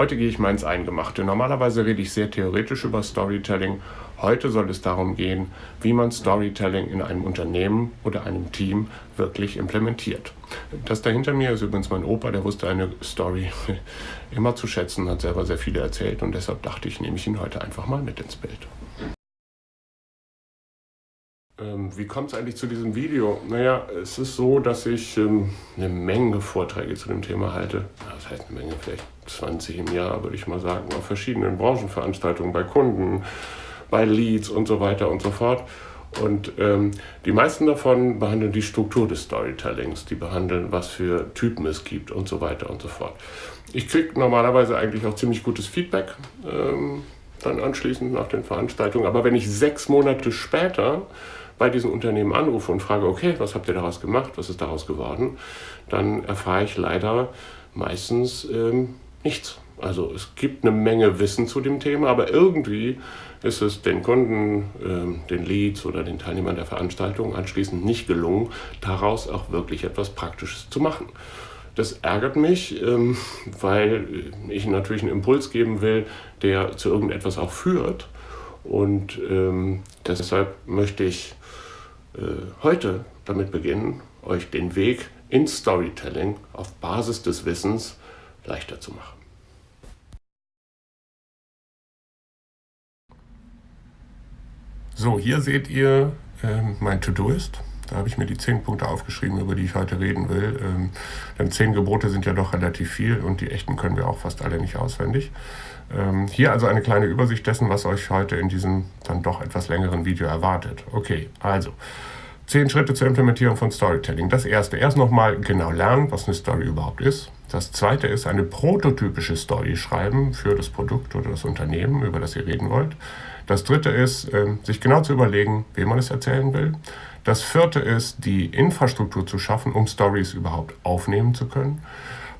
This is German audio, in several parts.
Heute gehe ich mal ins Eingemachte. Normalerweise rede ich sehr theoretisch über Storytelling. Heute soll es darum gehen, wie man Storytelling in einem Unternehmen oder einem Team wirklich implementiert. Das da hinter mir ist übrigens mein Opa, der wusste eine Story immer zu schätzen, hat selber sehr viele erzählt und deshalb dachte ich, nehme ich ihn heute einfach mal mit ins Bild. Ähm, wie kommt es eigentlich zu diesem Video? Naja, es ist so, dass ich ähm, eine Menge Vorträge zu dem Thema halte. Das heißt eine Menge, vielleicht 20 im Jahr, würde ich mal sagen, auf verschiedenen Branchenveranstaltungen, bei Kunden, bei Leads und so weiter und so fort. Und ähm, die meisten davon behandeln die Struktur des Storytellings, die behandeln, was für Typen es gibt und so weiter und so fort. Ich kriege normalerweise eigentlich auch ziemlich gutes Feedback ähm, dann anschließend nach den Veranstaltungen. Aber wenn ich sechs Monate später bei diesen Unternehmen anrufe und frage, okay, was habt ihr daraus gemacht, was ist daraus geworden, dann erfahre ich leider meistens ähm, nichts. Also es gibt eine Menge Wissen zu dem Thema, aber irgendwie ist es den Kunden, ähm, den Leads oder den Teilnehmern der Veranstaltung anschließend nicht gelungen, daraus auch wirklich etwas Praktisches zu machen. Das ärgert mich, ähm, weil ich natürlich einen Impuls geben will, der zu irgendetwas auch führt. Und ähm, deshalb möchte ich äh, heute damit beginnen, euch den Weg ins Storytelling auf Basis des Wissens leichter zu machen. So, hier seht ihr äh, mein To-Do-Ist. Da habe ich mir die zehn Punkte aufgeschrieben, über die ich heute reden will. Ähm, denn zehn Gebote sind ja doch relativ viel und die echten können wir auch fast alle nicht auswendig. Ähm, hier also eine kleine Übersicht dessen, was euch heute in diesem dann doch etwas längeren Video erwartet. Okay, also Zehn Schritte zur Implementierung von Storytelling. Das erste, erst nochmal genau lernen, was eine Story überhaupt ist. Das zweite ist eine prototypische Story schreiben für das Produkt oder das Unternehmen, über das ihr reden wollt. Das dritte ist, ähm, sich genau zu überlegen, wem man es erzählen will. Das vierte ist, die Infrastruktur zu schaffen, um Stories überhaupt aufnehmen zu können.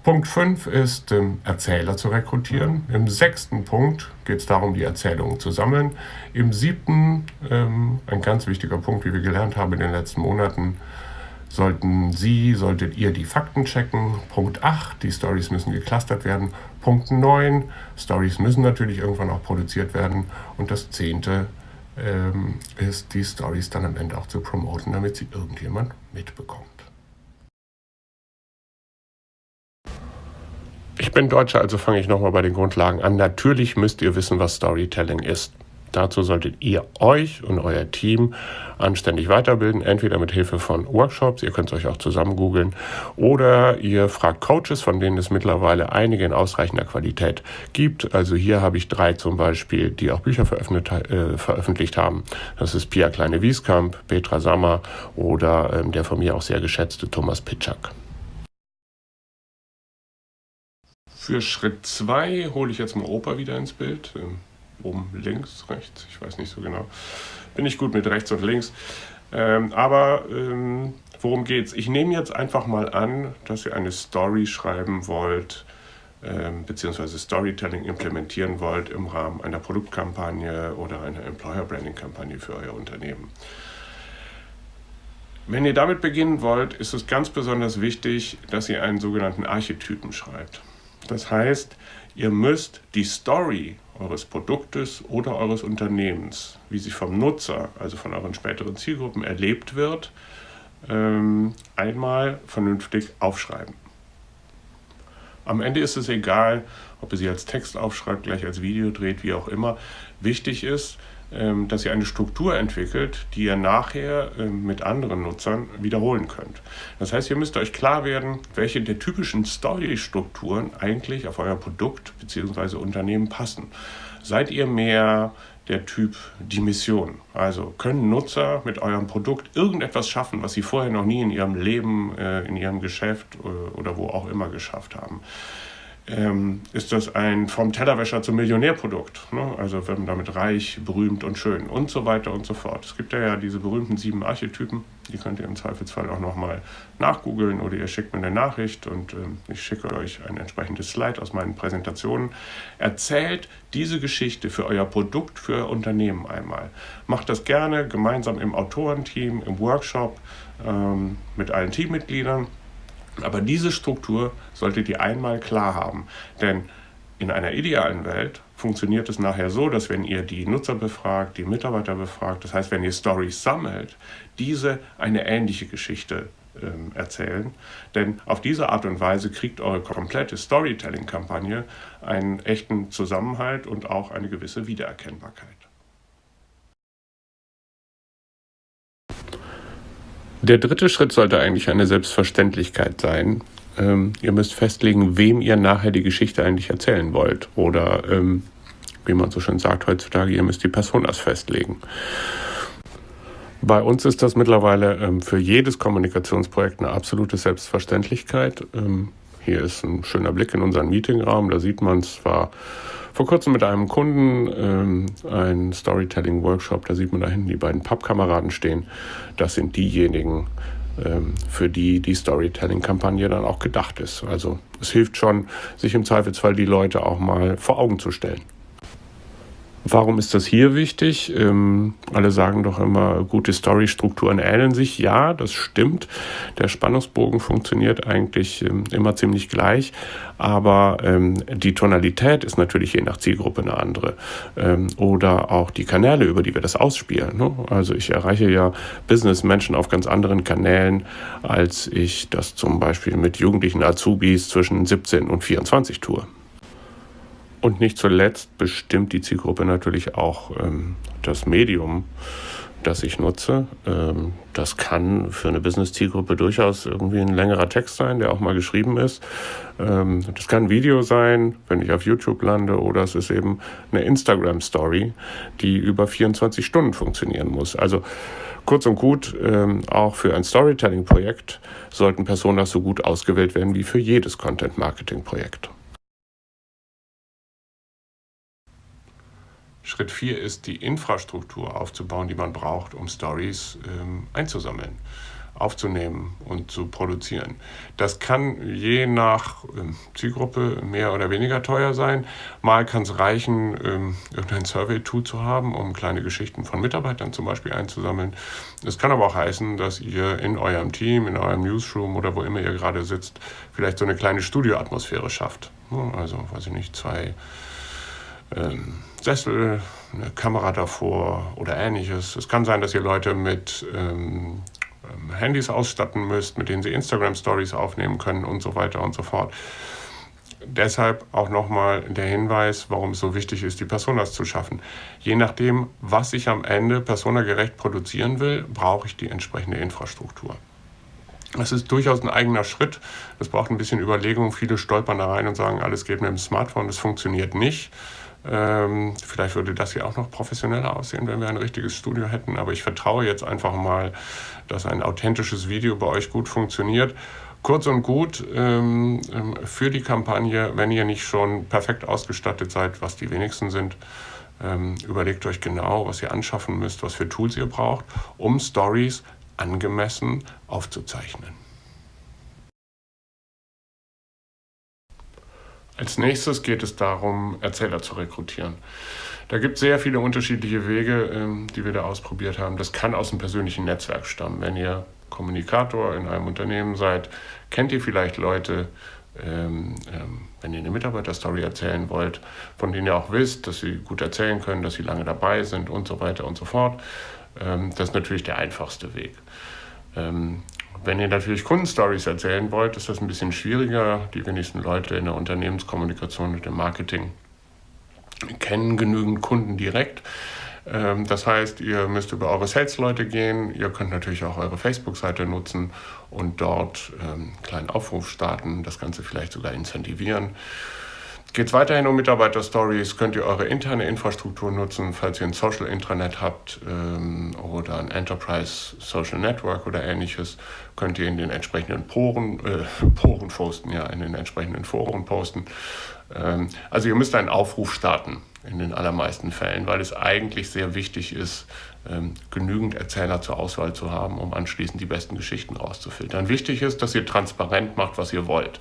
Punkt 5 ist, ähm, Erzähler zu rekrutieren. Im sechsten Punkt geht es darum, die Erzählungen zu sammeln. Im siebten, ähm, ein ganz wichtiger Punkt, wie wir gelernt haben in den letzten Monaten, sollten Sie, solltet ihr die Fakten checken. Punkt 8, die Stories müssen geclustert werden. Punkt 9, Stories müssen natürlich irgendwann auch produziert werden. Und das zehnte ähm, ist, die Stories dann am Ende auch zu promoten, damit sie irgendjemand mitbekommt. Ich bin Deutscher, also fange ich nochmal bei den Grundlagen an. Natürlich müsst ihr wissen, was Storytelling ist. Dazu solltet ihr euch und euer Team anständig weiterbilden, entweder mit Hilfe von Workshops, ihr könnt es euch auch zusammen googeln, oder ihr fragt Coaches, von denen es mittlerweile einige in ausreichender Qualität gibt. Also hier habe ich drei zum Beispiel, die auch Bücher veröffentlicht, äh, veröffentlicht haben. Das ist Pia Kleine-Wieskamp, Petra Sammer oder ähm, der von mir auch sehr geschätzte Thomas Pitschak. Für Schritt 2 hole ich jetzt mal Opa wieder ins Bild. Oben links, rechts, ich weiß nicht so genau. Bin ich gut mit rechts und links. Ähm, aber ähm, worum geht's? Ich nehme jetzt einfach mal an, dass ihr eine Story schreiben wollt, ähm, beziehungsweise Storytelling implementieren wollt im Rahmen einer Produktkampagne oder einer Employer Branding Kampagne für euer Unternehmen. Wenn ihr damit beginnen wollt, ist es ganz besonders wichtig, dass ihr einen sogenannten Archetypen schreibt. Das heißt, ihr müsst die Story eures Produktes oder eures Unternehmens, wie sie vom Nutzer, also von euren späteren Zielgruppen erlebt wird, ähm, einmal vernünftig aufschreiben. Am Ende ist es egal, ob ihr sie als Text aufschreibt, gleich als Video dreht, wie auch immer. Wichtig ist, dass ihr eine Struktur entwickelt, die ihr nachher ähm, mit anderen Nutzern wiederholen könnt. Das heißt, ihr müsst euch klar werden, welche der typischen Story-Strukturen eigentlich auf euer Produkt bzw. Unternehmen passen. Seid ihr mehr der Typ die Mission? Also können Nutzer mit eurem Produkt irgendetwas schaffen, was sie vorher noch nie in ihrem Leben, äh, in ihrem Geschäft äh, oder wo auch immer geschafft haben? Ähm, ist das ein vom Tellerwäscher zum Millionärprodukt. Ne? Also man damit reich, berühmt und schön und so weiter und so fort. Es gibt ja, ja diese berühmten sieben Archetypen, die könnt ihr im Zweifelsfall auch nochmal nachgoogeln oder ihr schickt mir eine Nachricht und ähm, ich schicke euch ein entsprechendes Slide aus meinen Präsentationen. Erzählt diese Geschichte für euer Produkt, für euer Unternehmen einmal. Macht das gerne gemeinsam im Autorenteam, im Workshop ähm, mit allen Teammitgliedern aber diese Struktur solltet ihr einmal klar haben. Denn In einer idealen Welt funktioniert es nachher so, dass wenn ihr die Nutzer befragt, die Mitarbeiter befragt, das heißt, wenn ihr Stories sammelt, diese eine ähnliche Geschichte ähm, erzählen. Denn auf diese Art und Weise kriegt eure komplette Storytelling-Kampagne einen echten Zusammenhalt und auch eine gewisse Wiedererkennbarkeit. Der dritte Schritt sollte eigentlich eine Selbstverständlichkeit sein. Ähm, ihr müsst festlegen, wem ihr nachher die Geschichte eigentlich erzählen wollt. Oder ähm, wie man so schön sagt heutzutage, ihr müsst die Personas festlegen. Bei uns ist das mittlerweile ähm, für jedes Kommunikationsprojekt eine absolute Selbstverständlichkeit. Hier ist ein schöner Blick in unseren Meetingraum. Da sieht man zwar vor kurzem mit einem Kunden ähm, ein Storytelling-Workshop. Da sieht man da hinten die beiden Pappkameraden stehen. Das sind diejenigen, ähm, für die die Storytelling-Kampagne dann auch gedacht ist. Also es hilft schon, sich im Zweifelsfall die Leute auch mal vor Augen zu stellen. Warum ist das hier wichtig? Ähm, alle sagen doch immer, gute Storystrukturen ähneln sich. Ja, das stimmt. Der Spannungsbogen funktioniert eigentlich ähm, immer ziemlich gleich, aber ähm, die Tonalität ist natürlich je nach Zielgruppe eine andere. Ähm, oder auch die Kanäle, über die wir das ausspielen. Ne? Also ich erreiche ja Businessmenschen auf ganz anderen Kanälen, als ich das zum Beispiel mit jugendlichen Azubis zwischen 17 und 24 tue. Und nicht zuletzt bestimmt die Zielgruppe natürlich auch ähm, das Medium, das ich nutze. Ähm, das kann für eine Business-Zielgruppe durchaus irgendwie ein längerer Text sein, der auch mal geschrieben ist. Ähm, das kann ein Video sein, wenn ich auf YouTube lande, oder es ist eben eine Instagram-Story, die über 24 Stunden funktionieren muss. Also kurz und gut, ähm, auch für ein Storytelling-Projekt sollten Personas so gut ausgewählt werden wie für jedes Content-Marketing-Projekt. Schritt 4 ist, die Infrastruktur aufzubauen, die man braucht, um Stories ähm, einzusammeln, aufzunehmen und zu produzieren. Das kann je nach ähm, Zielgruppe mehr oder weniger teuer sein. Mal kann es reichen, ähm, irgendein Survey-Tool zu haben, um kleine Geschichten von Mitarbeitern zum Beispiel einzusammeln. Es kann aber auch heißen, dass ihr in eurem Team, in eurem Newsroom oder wo immer ihr gerade sitzt, vielleicht so eine kleine Studioatmosphäre schafft. Also, weiß ich nicht, zwei ähm, Sessel, eine Kamera davor oder ähnliches. Es kann sein, dass ihr Leute mit ähm, ähm, Handys ausstatten müsst, mit denen sie Instagram-Stories aufnehmen können und so weiter und so fort. Deshalb auch nochmal der Hinweis, warum es so wichtig ist, die Personas zu schaffen. Je nachdem, was ich am Ende personagerecht produzieren will, brauche ich die entsprechende Infrastruktur. Das ist durchaus ein eigener Schritt. Das braucht ein bisschen Überlegung. Viele stolpern da rein und sagen, alles geht mit dem Smartphone. Das funktioniert nicht. Ähm, vielleicht würde das hier auch noch professioneller aussehen, wenn wir ein richtiges Studio hätten. Aber ich vertraue jetzt einfach mal, dass ein authentisches Video bei euch gut funktioniert. Kurz und gut ähm, ähm, für die Kampagne, wenn ihr nicht schon perfekt ausgestattet seid, was die wenigsten sind, ähm, überlegt euch genau, was ihr anschaffen müsst, was für Tools ihr braucht, um Stories angemessen aufzuzeichnen. Als nächstes geht es darum, Erzähler zu rekrutieren. Da gibt es sehr viele unterschiedliche Wege, ähm, die wir da ausprobiert haben. Das kann aus dem persönlichen Netzwerk stammen. Wenn ihr Kommunikator in einem Unternehmen seid, kennt ihr vielleicht Leute, ähm, ähm, wenn ihr eine Mitarbeiterstory erzählen wollt, von denen ihr auch wisst, dass sie gut erzählen können, dass sie lange dabei sind und so weiter und so fort. Das ist natürlich der einfachste Weg. Ähm, wenn ihr natürlich Kundenstories erzählen wollt, ist das ein bisschen schwieriger. Die wenigsten Leute in der Unternehmenskommunikation und im Marketing kennen genügend Kunden direkt. Ähm, das heißt, ihr müsst über eure Sales-Leute gehen. Ihr könnt natürlich auch eure Facebook-Seite nutzen und dort ähm, einen kleinen Aufruf starten, das Ganze vielleicht sogar incentivieren. Geht weiterhin um Mitarbeiter-Stories, könnt ihr eure interne Infrastruktur nutzen, falls ihr ein Social Intranet habt ähm, oder ein Enterprise Social Network oder ähnliches, könnt ihr in den entsprechenden Poren, äh, Poren posten, ja, in den entsprechenden Foren posten. Ähm, also ihr müsst einen Aufruf starten in den allermeisten Fällen, weil es eigentlich sehr wichtig ist, ähm, genügend Erzähler zur Auswahl zu haben, um anschließend die besten Geschichten rauszufiltern. Wichtig ist, dass ihr transparent macht, was ihr wollt.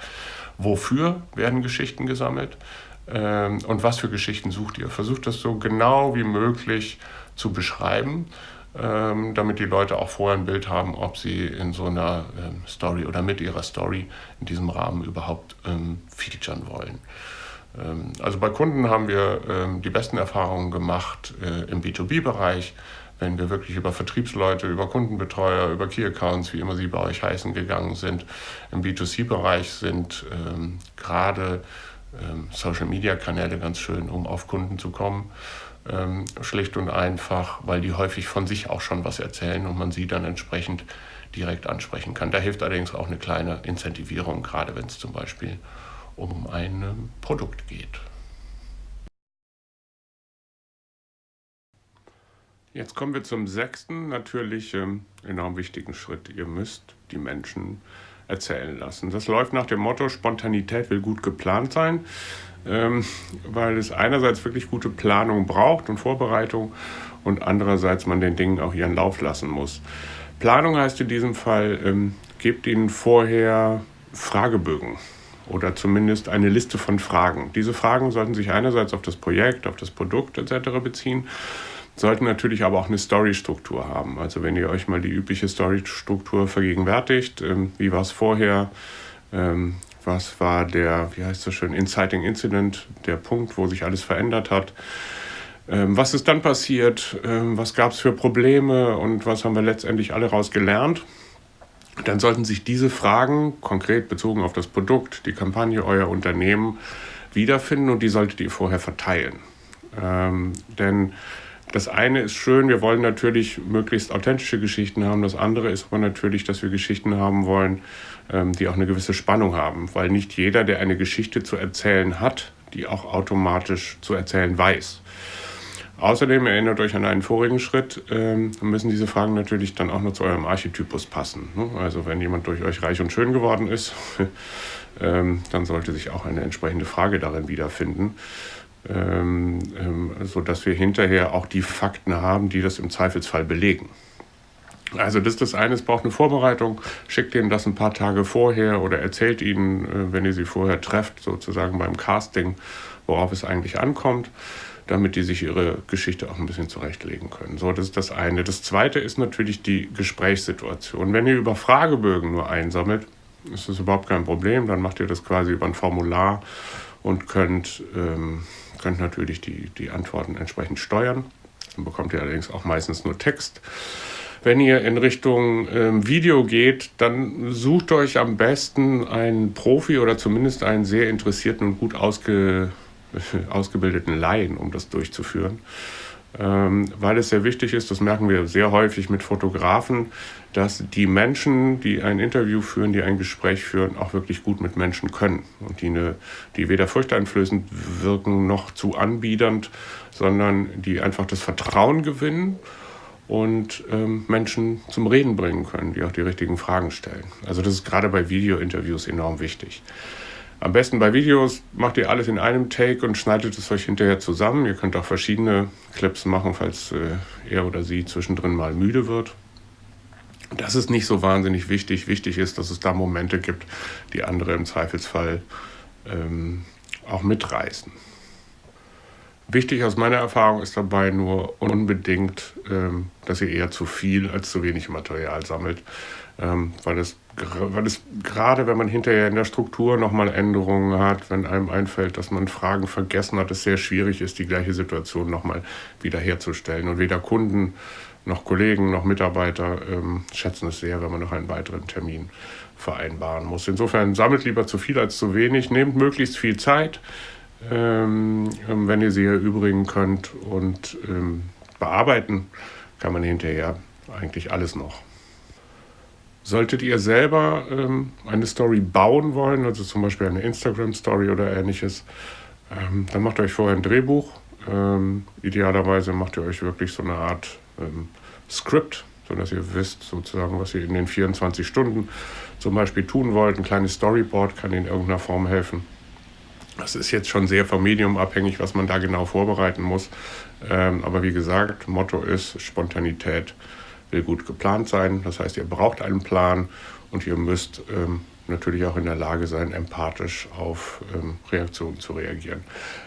Wofür werden Geschichten gesammelt? Ähm, und was für Geschichten sucht ihr? Versucht das so genau wie möglich zu beschreiben, ähm, damit die Leute auch vorher ein Bild haben, ob sie in so einer ähm, Story oder mit ihrer Story in diesem Rahmen überhaupt featuren wollen. Ähm, also bei Kunden haben wir ähm, die besten Erfahrungen gemacht äh, im B2B-Bereich, wenn wir wirklich über Vertriebsleute, über Kundenbetreuer, über Key Accounts, wie immer sie bei euch heißen, gegangen sind. Im B2C-Bereich sind ähm, gerade ähm, Social-Media-Kanäle ganz schön, um auf Kunden zu kommen. Ähm, schlicht und einfach, weil die häufig von sich auch schon was erzählen und man sie dann entsprechend direkt ansprechen kann. Da hilft allerdings auch eine kleine Incentivierung, gerade wenn es zum Beispiel um ein ähm, Produkt geht. Jetzt kommen wir zum sechsten, natürlich ähm, enorm wichtigen Schritt. Ihr müsst die Menschen erzählen lassen. Das läuft nach dem Motto, Spontanität will gut geplant sein, ähm, weil es einerseits wirklich gute Planung braucht und Vorbereitung und andererseits man den Dingen auch ihren Lauf lassen muss. Planung heißt in diesem Fall, ähm, gebt ihnen vorher Fragebögen oder zumindest eine Liste von Fragen. Diese Fragen sollten sich einerseits auf das Projekt, auf das Produkt etc. beziehen, sollten natürlich aber auch eine Story-Struktur haben. Also wenn ihr euch mal die übliche Story-Struktur vergegenwärtigt, ähm, wie war es vorher, ähm, was war der, wie heißt das schön, Inciting Incident, der Punkt, wo sich alles verändert hat. Ähm, was ist dann passiert? Ähm, was gab es für Probleme und was haben wir letztendlich alle daraus gelernt? dann sollten sich diese Fragen konkret bezogen auf das Produkt, die Kampagne, euer Unternehmen wiederfinden und die solltet ihr vorher verteilen. Ähm, denn das eine ist schön, wir wollen natürlich möglichst authentische Geschichten haben. Das andere ist aber natürlich, dass wir Geschichten haben wollen, ähm, die auch eine gewisse Spannung haben, weil nicht jeder, der eine Geschichte zu erzählen hat, die auch automatisch zu erzählen weiß. Außerdem erinnert euch an einen vorigen Schritt, ähm, müssen diese Fragen natürlich dann auch noch zu eurem Archetypus passen. Ne? Also wenn jemand durch euch reich und schön geworden ist, ähm, dann sollte sich auch eine entsprechende Frage darin wiederfinden, ähm, ähm, sodass wir hinterher auch die Fakten haben, die das im Zweifelsfall belegen. Also das ist das eine, es braucht eine Vorbereitung. Schickt ihnen das ein paar Tage vorher oder erzählt ihnen, äh, wenn ihr sie vorher trefft, sozusagen beim Casting, worauf es eigentlich ankommt damit die sich ihre Geschichte auch ein bisschen zurechtlegen können. So, das ist das eine. Das zweite ist natürlich die Gesprächssituation. Wenn ihr über Fragebögen nur einsammelt, ist das überhaupt kein Problem. Dann macht ihr das quasi über ein Formular und könnt, ähm, könnt natürlich die, die Antworten entsprechend steuern. Dann bekommt ihr allerdings auch meistens nur Text. Wenn ihr in Richtung ähm, Video geht, dann sucht euch am besten einen Profi oder zumindest einen sehr interessierten und gut ausge ausgebildeten Laien, um das durchzuführen. Ähm, weil es sehr wichtig ist, das merken wir sehr häufig mit Fotografen, dass die Menschen, die ein Interview führen, die ein Gespräch führen, auch wirklich gut mit Menschen können und die, eine, die weder furchteinflößend wirken noch zu anbiedernd, sondern die einfach das Vertrauen gewinnen und ähm, Menschen zum Reden bringen können, die auch die richtigen Fragen stellen. Also das ist gerade bei Video-Interviews enorm wichtig. Am besten bei Videos macht ihr alles in einem Take und schneidet es euch hinterher zusammen. Ihr könnt auch verschiedene Clips machen, falls äh, er oder sie zwischendrin mal müde wird. Das ist nicht so wahnsinnig wichtig. Wichtig ist, dass es da Momente gibt, die andere im Zweifelsfall ähm, auch mitreißen. Wichtig aus meiner Erfahrung ist dabei nur unbedingt, ähm, dass ihr eher zu viel als zu wenig Material sammelt, ähm, weil, es, weil es gerade, wenn man hinterher in der Struktur nochmal Änderungen hat, wenn einem einfällt, dass man Fragen vergessen hat, es sehr schwierig ist, die gleiche Situation nochmal wiederherzustellen. Und weder Kunden noch Kollegen noch Mitarbeiter ähm, schätzen es sehr, wenn man noch einen weiteren Termin vereinbaren muss. Insofern sammelt lieber zu viel als zu wenig, nehmt möglichst viel Zeit ähm, ähm, wenn ihr sie erübrigen könnt. Und ähm, bearbeiten kann man hinterher eigentlich alles noch. Solltet ihr selber ähm, eine Story bauen wollen, also zum Beispiel eine Instagram-Story oder ähnliches, ähm, dann macht euch vorher ein Drehbuch. Ähm, idealerweise macht ihr euch wirklich so eine Art Skript, sodass ihr wisst sozusagen, was ihr in den 24 Stunden zum Beispiel tun wollt. Ein kleines Storyboard kann in irgendeiner Form helfen. Das ist jetzt schon sehr vom Medium abhängig, was man da genau vorbereiten muss. Ähm, aber wie gesagt, Motto ist, Spontanität will gut geplant sein. Das heißt, ihr braucht einen Plan und ihr müsst ähm, natürlich auch in der Lage sein, empathisch auf ähm, Reaktionen zu reagieren.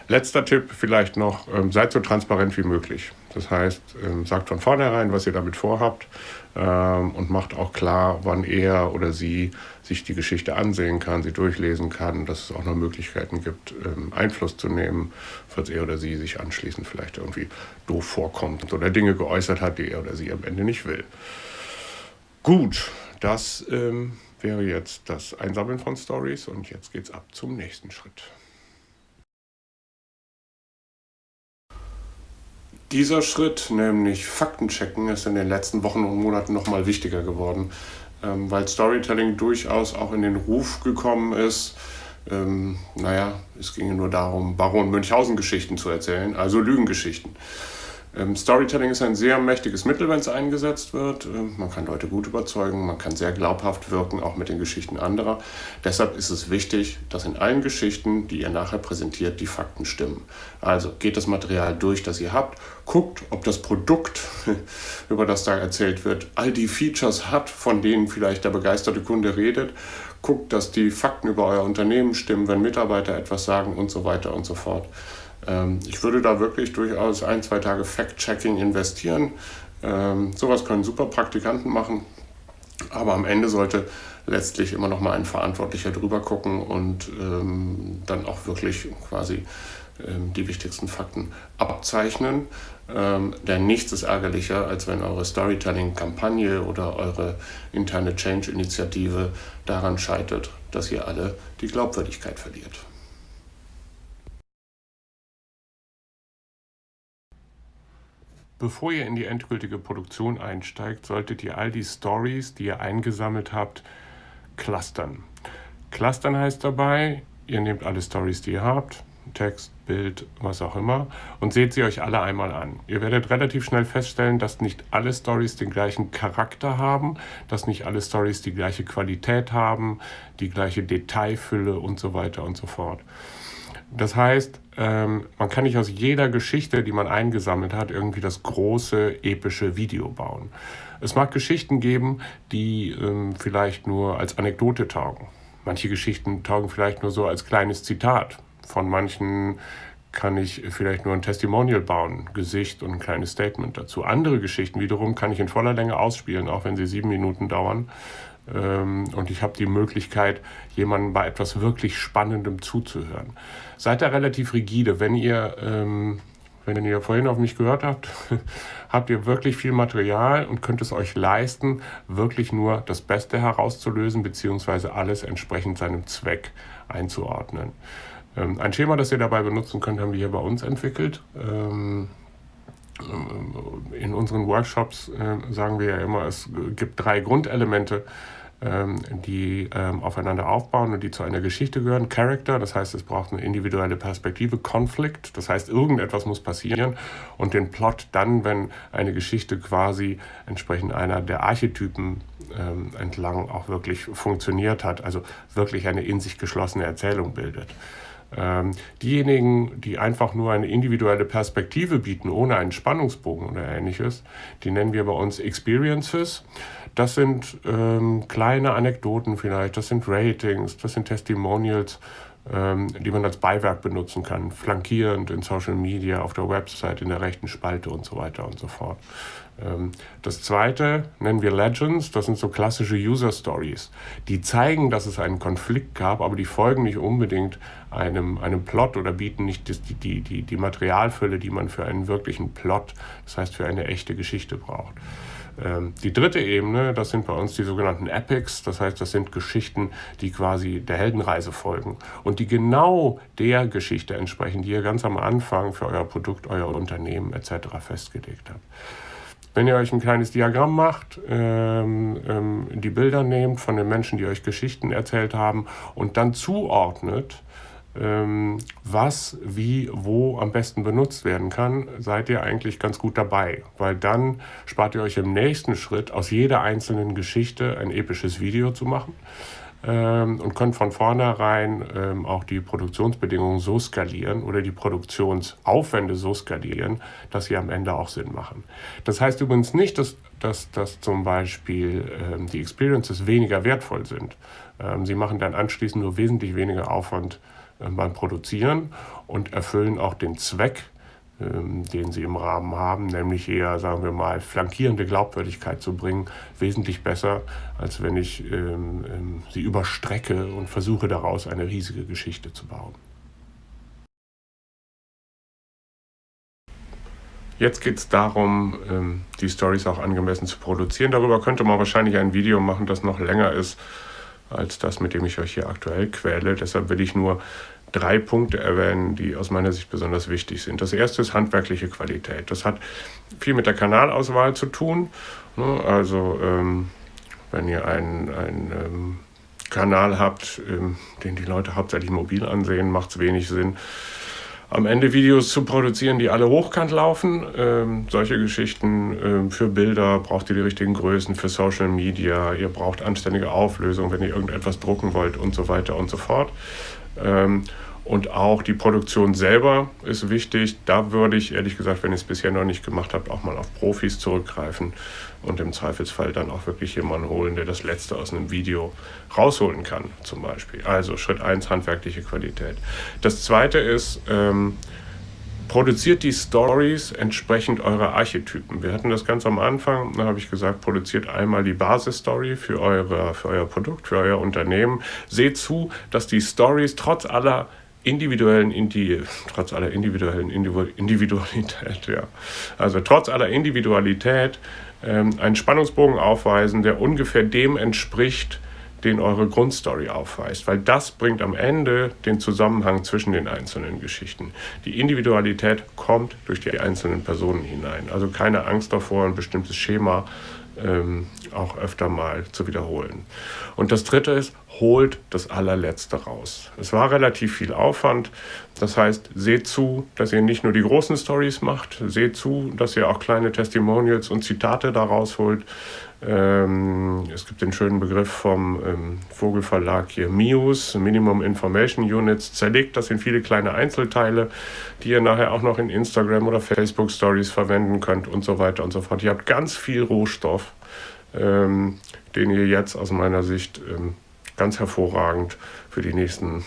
Letzter Tipp vielleicht noch, ähm, seid so transparent wie möglich. Das heißt, ähm, sagt von vornherein, was ihr damit vorhabt ähm, und macht auch klar, wann er oder sie sich die Geschichte ansehen kann, sie durchlesen kann, dass es auch noch Möglichkeiten gibt, ähm, Einfluss zu nehmen, falls er oder sie sich anschließend vielleicht irgendwie doof vorkommt oder Dinge geäußert hat, die er oder sie am Ende nicht will. Gut, das ähm, wäre jetzt das Einsammeln von Stories und jetzt geht's ab zum nächsten Schritt. Dieser Schritt, nämlich Faktenchecken, ist in den letzten Wochen und Monaten nochmal wichtiger geworden, ähm, weil Storytelling durchaus auch in den Ruf gekommen ist. Ähm, naja, es ging nur darum, Baron Münchhausen-Geschichten zu erzählen, also Lügengeschichten. Ähm, Storytelling ist ein sehr mächtiges Mittel, wenn es eingesetzt wird. Ähm, man kann Leute gut überzeugen, man kann sehr glaubhaft wirken, auch mit den Geschichten anderer. Deshalb ist es wichtig, dass in allen Geschichten, die ihr nachher präsentiert, die Fakten stimmen. Also geht das Material durch, das ihr habt, guckt, ob das Produkt, über das da erzählt wird, all die Features hat, von denen vielleicht der begeisterte Kunde redet. Guckt, dass die Fakten über euer Unternehmen stimmen, wenn Mitarbeiter etwas sagen und so weiter und so fort. Ähm, ich würde da wirklich durchaus ein, zwei Tage Fact-Checking investieren. Ähm, sowas können super Praktikanten machen, aber am Ende sollte letztlich immer noch mal ein Verantwortlicher drüber gucken und ähm, dann auch wirklich quasi die wichtigsten Fakten abzeichnen. Ähm, denn nichts ist ärgerlicher, als wenn eure Storytelling-Kampagne oder eure interne Change-Initiative daran scheitert, dass ihr alle die Glaubwürdigkeit verliert. Bevor ihr in die endgültige Produktion einsteigt, solltet ihr all die Stories, die ihr eingesammelt habt, clustern. Clustern heißt dabei, ihr nehmt alle Stories, die ihr habt, Text, Bild, was auch immer, und seht sie euch alle einmal an. Ihr werdet relativ schnell feststellen, dass nicht alle Stories den gleichen Charakter haben, dass nicht alle Stories die gleiche Qualität haben, die gleiche Detailfülle und so weiter und so fort. Das heißt, ähm, man kann nicht aus jeder Geschichte, die man eingesammelt hat, irgendwie das große epische Video bauen. Es mag Geschichten geben, die ähm, vielleicht nur als Anekdote taugen. Manche Geschichten taugen vielleicht nur so als kleines Zitat. Von manchen kann ich vielleicht nur ein Testimonial bauen, Gesicht und ein kleines Statement dazu. Andere Geschichten wiederum kann ich in voller Länge ausspielen, auch wenn sie sieben Minuten dauern. Ähm, und ich habe die Möglichkeit, jemandem bei etwas wirklich Spannendem zuzuhören. Seid da relativ rigide. Wenn ihr, ähm, wenn ihr vorhin auf mich gehört habt, habt ihr wirklich viel Material und könnt es euch leisten, wirklich nur das Beste herauszulösen, beziehungsweise alles entsprechend seinem Zweck einzuordnen. Ähm, ein Schema, das ihr dabei benutzen könnt, haben wir hier bei uns entwickelt in unseren Workshops äh, sagen wir ja immer, es gibt drei Grundelemente, ähm, die ähm, aufeinander aufbauen und die zu einer Geschichte gehören. Character, das heißt, es braucht eine individuelle Perspektive. Conflict, das heißt, irgendetwas muss passieren. Und den Plot dann, wenn eine Geschichte quasi entsprechend einer der Archetypen ähm, entlang auch wirklich funktioniert hat, also wirklich eine in sich geschlossene Erzählung bildet. Ähm, diejenigen, die einfach nur eine individuelle Perspektive bieten, ohne einen Spannungsbogen oder ähnliches, die nennen wir bei uns Experiences. Das sind ähm, kleine Anekdoten vielleicht, das sind Ratings, das sind Testimonials, die man als Beiwerk benutzen kann, flankierend in Social Media, auf der Website, in der rechten Spalte und so weiter und so fort. Ähm, das zweite nennen wir Legends, das sind so klassische User Stories. Die zeigen, dass es einen Konflikt gab, aber die folgen nicht unbedingt einem, einem Plot oder bieten nicht die, die, die, die Materialfülle, die man für einen wirklichen Plot, das heißt für eine echte Geschichte braucht. Ähm, die dritte Ebene, das sind bei uns die sogenannten Epics, das heißt, das sind Geschichten, die quasi der Heldenreise folgen und die genau der Geschichte entsprechen, die ihr ganz am Anfang für euer Produkt, euer Unternehmen etc. festgelegt habt. Wenn ihr euch ein kleines Diagramm macht, ähm, ähm, die Bilder nehmt von den Menschen, die euch Geschichten erzählt haben und dann zuordnet, was, wie, wo am besten benutzt werden kann, seid ihr eigentlich ganz gut dabei, weil dann spart ihr euch im nächsten Schritt aus jeder einzelnen Geschichte ein episches Video zu machen ähm, und könnt von vornherein ähm, auch die Produktionsbedingungen so skalieren oder die Produktionsaufwände so skalieren, dass sie am Ende auch Sinn machen. Das heißt übrigens nicht, dass, dass, dass zum Beispiel ähm, die Experiences weniger wertvoll sind. Ähm, sie machen dann anschließend nur wesentlich weniger Aufwand beim Produzieren und erfüllen auch den Zweck, ähm, den sie im Rahmen haben, nämlich eher, sagen wir mal, flankierende Glaubwürdigkeit zu bringen, wesentlich besser, als wenn ich ähm, ähm, sie überstrecke und versuche daraus eine riesige Geschichte zu bauen. Jetzt geht es darum, die Stories auch angemessen zu produzieren. Darüber könnte man wahrscheinlich ein Video machen, das noch länger ist als das, mit dem ich euch hier aktuell quäle. Deshalb will ich nur drei Punkte erwähnen, die aus meiner Sicht besonders wichtig sind. Das erste ist handwerkliche Qualität. Das hat viel mit der Kanalauswahl zu tun. Ne? Also ähm, wenn ihr einen, einen ähm, Kanal habt, den die Leute hauptsächlich mobil ansehen, macht es wenig Sinn, am Ende Videos zu produzieren, die alle hochkant laufen. Ähm, solche Geschichten ähm, für Bilder braucht ihr die richtigen Größen, für Social Media, ihr braucht anständige Auflösung, wenn ihr irgendetwas drucken wollt und so weiter und so fort. Ähm, und auch die Produktion selber ist wichtig. Da würde ich ehrlich gesagt, wenn ihr es bisher noch nicht gemacht habt, auch mal auf Profis zurückgreifen und im Zweifelsfall dann auch wirklich jemanden holen, der das Letzte aus einem Video rausholen kann, zum Beispiel. Also Schritt 1, handwerkliche Qualität. Das zweite ist, ähm, produziert die Stories entsprechend eurer Archetypen. Wir hatten das ganz am Anfang, da habe ich gesagt, produziert einmal die Basisstory für, für euer Produkt, für euer Unternehmen. Seht zu, dass die Stories trotz aller individuellen, Indi trotz aller individuellen Individualität, ja. Also trotz aller Individualität ähm, einen Spannungsbogen aufweisen, der ungefähr dem entspricht, den eure Grundstory aufweist, weil das bringt am Ende den Zusammenhang zwischen den einzelnen Geschichten. Die Individualität kommt durch die einzelnen Personen hinein. Also keine Angst davor, ein bestimmtes Schema ähm, auch öfter mal zu wiederholen. Und das Dritte ist, holt das allerletzte raus. Es war relativ viel Aufwand. Das heißt, seht zu, dass ihr nicht nur die großen Stories macht, seht zu, dass ihr auch kleine Testimonials und Zitate daraus holt. Ähm, es gibt den schönen Begriff vom ähm, Vogelverlag hier, MIUS, Minimum Information Units, zerlegt das in viele kleine Einzelteile, die ihr nachher auch noch in Instagram oder Facebook Stories verwenden könnt und so weiter und so fort. Ihr habt ganz viel Rohstoff, ähm, den ihr jetzt aus meiner Sicht ähm, ganz hervorragend für die nächsten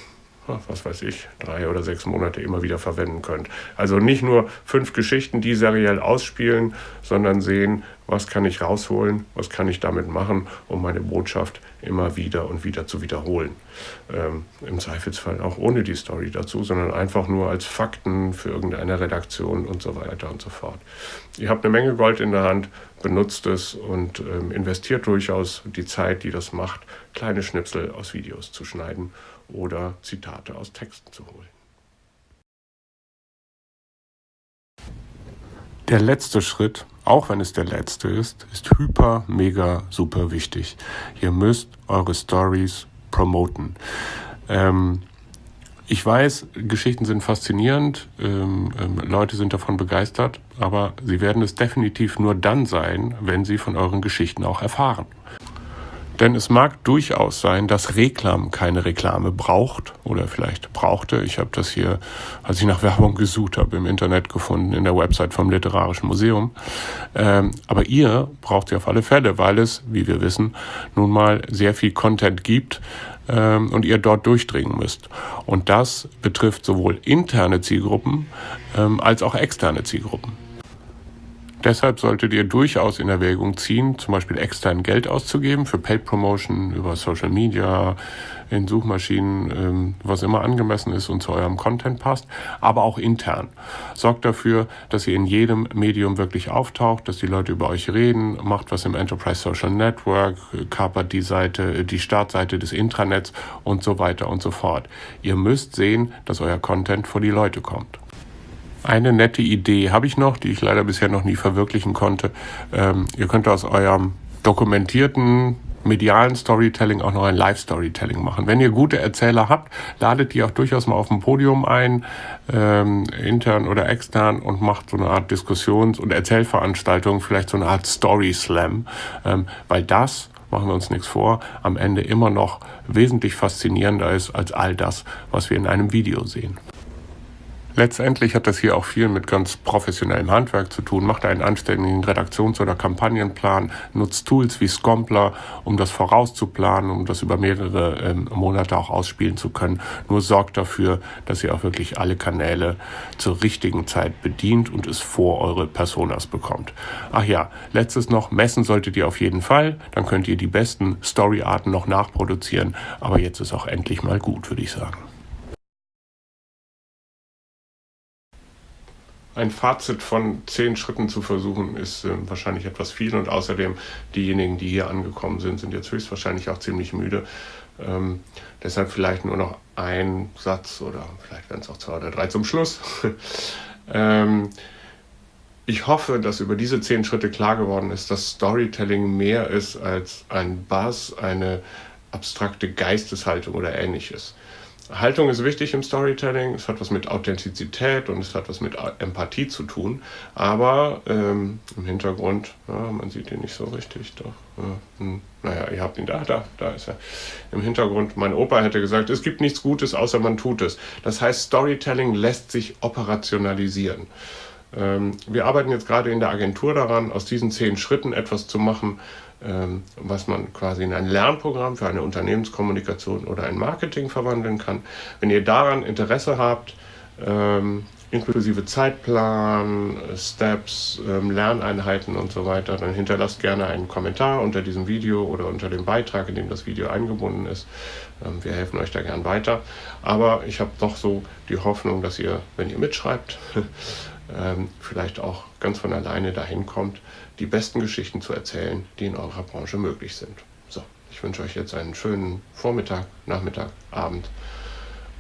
was weiß ich, drei oder sechs Monate immer wieder verwenden könnt. Also nicht nur fünf Geschichten, die seriell ausspielen, sondern sehen, was kann ich rausholen, was kann ich damit machen, um meine Botschaft immer wieder und wieder zu wiederholen. Ähm, Im Zweifelsfall auch ohne die Story dazu, sondern einfach nur als Fakten für irgendeine Redaktion und so weiter und so fort. Ihr habt eine Menge Gold in der Hand, benutzt es und ähm, investiert durchaus die Zeit, die das macht, kleine Schnipsel aus Videos zu schneiden oder Zitate aus Texten zu holen. Der letzte Schritt, auch wenn es der letzte ist, ist hyper, mega, super wichtig. Ihr müsst eure Stories promoten. Ähm, ich weiß, Geschichten sind faszinierend, ähm, ähm, Leute sind davon begeistert, aber sie werden es definitiv nur dann sein, wenn sie von euren Geschichten auch erfahren. Denn es mag durchaus sein, dass Reklam keine Reklame braucht oder vielleicht brauchte. Ich habe das hier, als ich nach Werbung gesucht habe, im Internet gefunden, in der Website vom Literarischen Museum. Ähm, aber ihr braucht sie auf alle Fälle, weil es, wie wir wissen, nun mal sehr viel Content gibt ähm, und ihr dort durchdringen müsst. Und das betrifft sowohl interne Zielgruppen ähm, als auch externe Zielgruppen. Deshalb solltet ihr durchaus in Erwägung ziehen, zum Beispiel extern Geld auszugeben für Paid Promotion über Social Media, in Suchmaschinen, ähm, was immer angemessen ist und zu eurem Content passt, aber auch intern. Sorgt dafür, dass ihr in jedem Medium wirklich auftaucht, dass die Leute über euch reden, macht was im Enterprise Social Network, kapert die Seite, die Startseite des Intranets und so weiter und so fort. Ihr müsst sehen, dass euer Content vor die Leute kommt. Eine nette Idee habe ich noch, die ich leider bisher noch nie verwirklichen konnte. Ähm, ihr könnt aus eurem dokumentierten medialen Storytelling auch noch ein Live-Storytelling machen. Wenn ihr gute Erzähler habt, ladet die auch durchaus mal auf dem Podium ein, ähm, intern oder extern, und macht so eine Art Diskussions- und Erzählveranstaltung, vielleicht so eine Art Story-Slam, ähm, weil das machen wir uns nichts vor, am Ende immer noch wesentlich faszinierender ist als all das, was wir in einem Video sehen. Letztendlich hat das hier auch viel mit ganz professionellem Handwerk zu tun. Macht einen anständigen Redaktions- oder Kampagnenplan, nutzt Tools wie Scompler, um das vorauszuplanen, um das über mehrere ähm, Monate auch ausspielen zu können. Nur sorgt dafür, dass ihr auch wirklich alle Kanäle zur richtigen Zeit bedient und es vor eure Personas bekommt. Ach ja, letztes noch, messen solltet ihr auf jeden Fall. Dann könnt ihr die besten Storyarten noch nachproduzieren. Aber jetzt ist auch endlich mal gut, würde ich sagen. Ein Fazit von zehn Schritten zu versuchen, ist äh, wahrscheinlich etwas viel. Und außerdem, diejenigen, die hier angekommen sind, sind jetzt höchstwahrscheinlich auch ziemlich müde. Ähm, deshalb vielleicht nur noch ein Satz oder vielleicht werden es auch zwei oder drei zum Schluss. ähm, ich hoffe, dass über diese zehn Schritte klar geworden ist, dass Storytelling mehr ist als ein Buzz, eine abstrakte Geisteshaltung oder ähnliches. Haltung ist wichtig im Storytelling. Es hat was mit Authentizität und es hat was mit Empathie zu tun. Aber ähm, im Hintergrund, ja, man sieht ihn nicht so richtig, doch. Ja, hm, naja, ihr habt ihn da, da, da ist er. Im Hintergrund, mein Opa hätte gesagt, es gibt nichts Gutes, außer man tut es. Das heißt, Storytelling lässt sich operationalisieren. Ähm, wir arbeiten jetzt gerade in der Agentur daran, aus diesen zehn Schritten etwas zu machen, was man quasi in ein Lernprogramm für eine Unternehmenskommunikation oder ein Marketing verwandeln kann. Wenn ihr daran Interesse habt, ähm, inklusive Zeitplan, Steps, ähm, Lerneinheiten und so weiter, dann hinterlasst gerne einen Kommentar unter diesem Video oder unter dem Beitrag, in dem das Video eingebunden ist. wir helfen euch da gern weiter. Aber ich habe doch so die Hoffnung, dass ihr, wenn ihr mitschreibt, ähm, vielleicht auch ganz von alleine dahin kommt, die besten Geschichten zu erzählen, die in eurer Branche möglich sind. So, ich wünsche euch jetzt einen schönen Vormittag, Nachmittag, Abend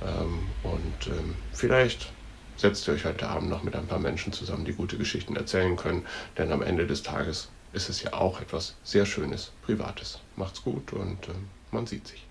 ähm, und ähm, vielleicht setzt ihr euch heute Abend noch mit ein paar Menschen zusammen, die gute Geschichten erzählen können, denn am Ende des Tages ist es ja auch etwas sehr Schönes, Privates. Macht's gut und ähm, man sieht sich.